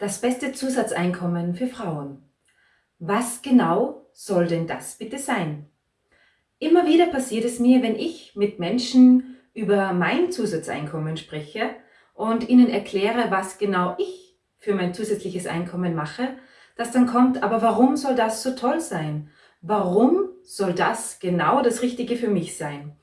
Das beste Zusatzeinkommen für Frauen. Was genau soll denn das bitte sein? Immer wieder passiert es mir, wenn ich mit Menschen über mein Zusatzeinkommen spreche und ihnen erkläre, was genau ich für mein zusätzliches Einkommen mache, dass dann kommt, aber warum soll das so toll sein? Warum soll das genau das Richtige für mich sein?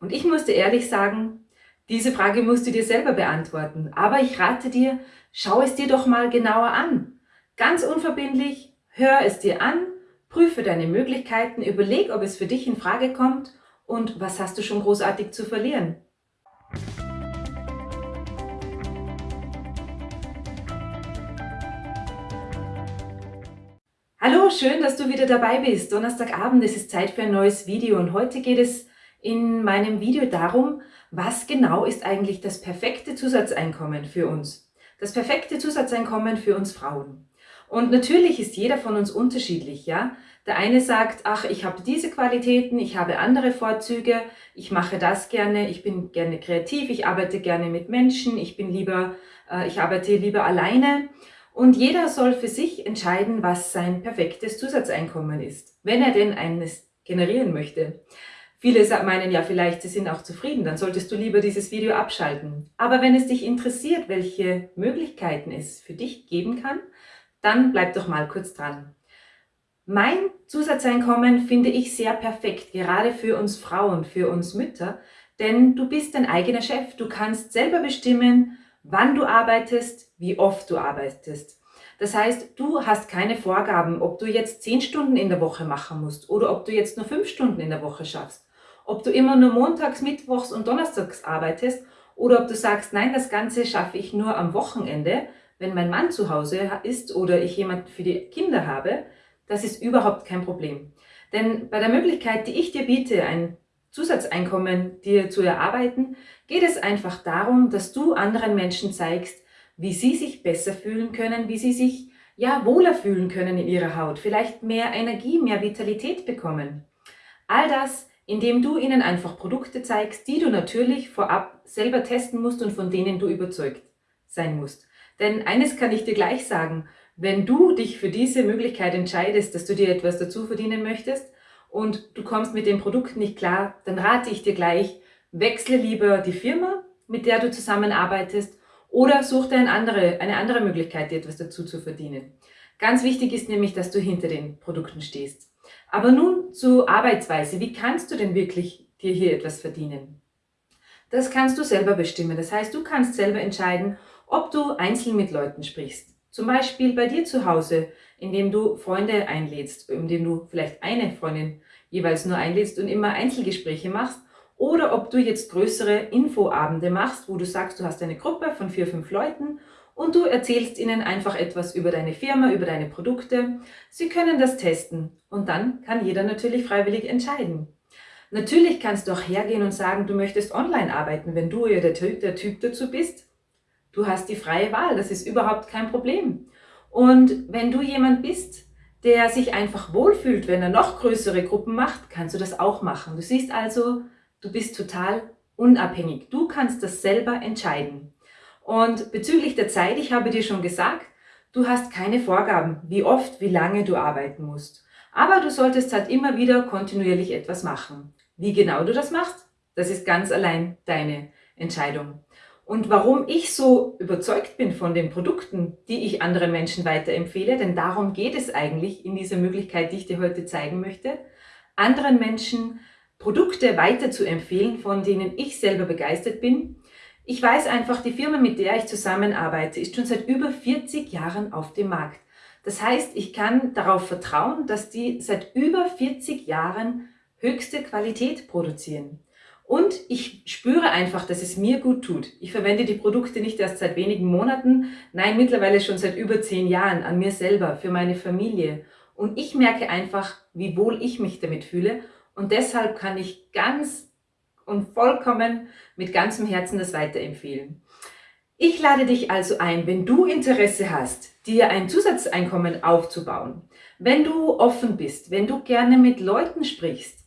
Und ich musste ehrlich sagen, diese Frage musst du dir selber beantworten. Aber ich rate dir, schau es dir doch mal genauer an. Ganz unverbindlich, hör es dir an, prüfe deine Möglichkeiten, überleg, ob es für dich in Frage kommt und was hast du schon großartig zu verlieren. Hallo, schön, dass du wieder dabei bist. Donnerstagabend, es ist Zeit für ein neues Video und heute geht es in meinem Video darum, was genau ist eigentlich das perfekte Zusatzeinkommen für uns? Das perfekte Zusatzeinkommen für uns Frauen. Und natürlich ist jeder von uns unterschiedlich, ja? Der eine sagt, ach, ich habe diese Qualitäten, ich habe andere Vorzüge, ich mache das gerne, ich bin gerne kreativ, ich arbeite gerne mit Menschen, ich bin lieber, äh, ich arbeite lieber alleine. Und jeder soll für sich entscheiden, was sein perfektes Zusatzeinkommen ist, wenn er denn eines generieren möchte. Viele meinen ja vielleicht, sie sind auch zufrieden, dann solltest du lieber dieses Video abschalten. Aber wenn es dich interessiert, welche Möglichkeiten es für dich geben kann, dann bleib doch mal kurz dran. Mein Zusatzeinkommen finde ich sehr perfekt, gerade für uns Frauen, für uns Mütter, denn du bist dein eigener Chef. Du kannst selber bestimmen, wann du arbeitest, wie oft du arbeitest. Das heißt, du hast keine Vorgaben, ob du jetzt zehn Stunden in der Woche machen musst oder ob du jetzt nur fünf Stunden in der Woche schaffst ob du immer nur montags, mittwochs und donnerstags arbeitest oder ob du sagst, nein, das Ganze schaffe ich nur am Wochenende, wenn mein Mann zu Hause ist oder ich jemand für die Kinder habe, das ist überhaupt kein Problem. Denn bei der Möglichkeit, die ich dir biete, ein Zusatzeinkommen dir zu erarbeiten, geht es einfach darum, dass du anderen Menschen zeigst, wie sie sich besser fühlen können, wie sie sich ja wohler fühlen können in ihrer Haut, vielleicht mehr Energie, mehr Vitalität bekommen. All das indem du ihnen einfach Produkte zeigst, die du natürlich vorab selber testen musst und von denen du überzeugt sein musst. Denn eines kann ich dir gleich sagen, wenn du dich für diese Möglichkeit entscheidest, dass du dir etwas dazu verdienen möchtest und du kommst mit dem Produkt nicht klar, dann rate ich dir gleich, wechsle lieber die Firma, mit der du zusammenarbeitest oder such dir eine andere, eine andere Möglichkeit, dir etwas dazu zu verdienen. Ganz wichtig ist nämlich, dass du hinter den Produkten stehst. Aber nun zur Arbeitsweise. Wie kannst du denn wirklich dir hier etwas verdienen? Das kannst du selber bestimmen. Das heißt, du kannst selber entscheiden, ob du einzeln mit Leuten sprichst. Zum Beispiel bei dir zu Hause, indem du Freunde einlädst, indem du vielleicht eine Freundin jeweils nur einlädst und immer Einzelgespräche machst. Oder ob du jetzt größere Infoabende machst, wo du sagst, du hast eine Gruppe von vier, fünf Leuten und du erzählst ihnen einfach etwas über deine Firma, über deine Produkte. Sie können das testen und dann kann jeder natürlich freiwillig entscheiden. Natürlich kannst du auch hergehen und sagen, du möchtest online arbeiten, wenn du ja der, der Typ dazu bist. Du hast die freie Wahl, das ist überhaupt kein Problem. Und wenn du jemand bist, der sich einfach wohlfühlt, wenn er noch größere Gruppen macht, kannst du das auch machen. Du siehst also, du bist total unabhängig. Du kannst das selber entscheiden. Und bezüglich der Zeit, ich habe dir schon gesagt, du hast keine Vorgaben, wie oft, wie lange du arbeiten musst. Aber du solltest halt immer wieder kontinuierlich etwas machen. Wie genau du das machst, das ist ganz allein deine Entscheidung. Und warum ich so überzeugt bin von den Produkten, die ich anderen Menschen weiterempfehle, denn darum geht es eigentlich in dieser Möglichkeit, die ich dir heute zeigen möchte, anderen Menschen Produkte weiter zu empfehlen, von denen ich selber begeistert bin, ich weiß einfach, die Firma, mit der ich zusammenarbeite, ist schon seit über 40 Jahren auf dem Markt. Das heißt, ich kann darauf vertrauen, dass die seit über 40 Jahren höchste Qualität produzieren. Und ich spüre einfach, dass es mir gut tut. Ich verwende die Produkte nicht erst seit wenigen Monaten, nein, mittlerweile schon seit über zehn Jahren an mir selber, für meine Familie. Und ich merke einfach, wie wohl ich mich damit fühle. Und deshalb kann ich ganz und vollkommen mit ganzem Herzen das weiterempfehlen. Ich lade dich also ein, wenn du Interesse hast, dir ein Zusatzeinkommen aufzubauen, wenn du offen bist, wenn du gerne mit Leuten sprichst,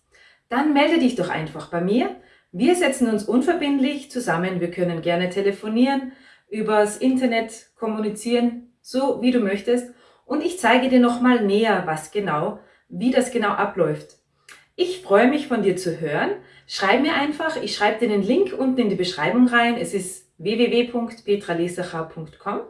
dann melde dich doch einfach bei mir. Wir setzen uns unverbindlich zusammen, wir können gerne telefonieren, übers Internet kommunizieren, so wie du möchtest. Und ich zeige dir nochmal näher, was genau, wie das genau abläuft. Ich freue mich von dir zu hören. Schreib mir einfach, ich schreibe dir den Link unten in die Beschreibung rein. Es ist www.petralesacher.com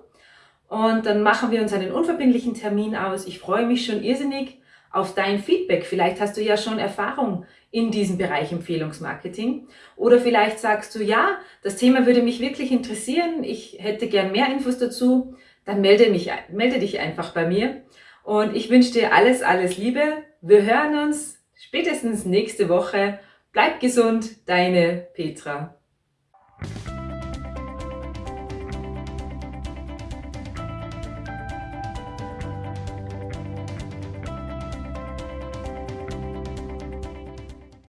und dann machen wir uns einen unverbindlichen Termin aus. Ich freue mich schon irrsinnig auf dein Feedback. Vielleicht hast du ja schon Erfahrung in diesem Bereich Empfehlungsmarketing. Oder vielleicht sagst du, ja, das Thema würde mich wirklich interessieren. Ich hätte gern mehr Infos dazu. Dann melde, mich, melde dich einfach bei mir. Und ich wünsche dir alles, alles Liebe. Wir hören uns spätestens nächste Woche. Bleib gesund, deine Petra.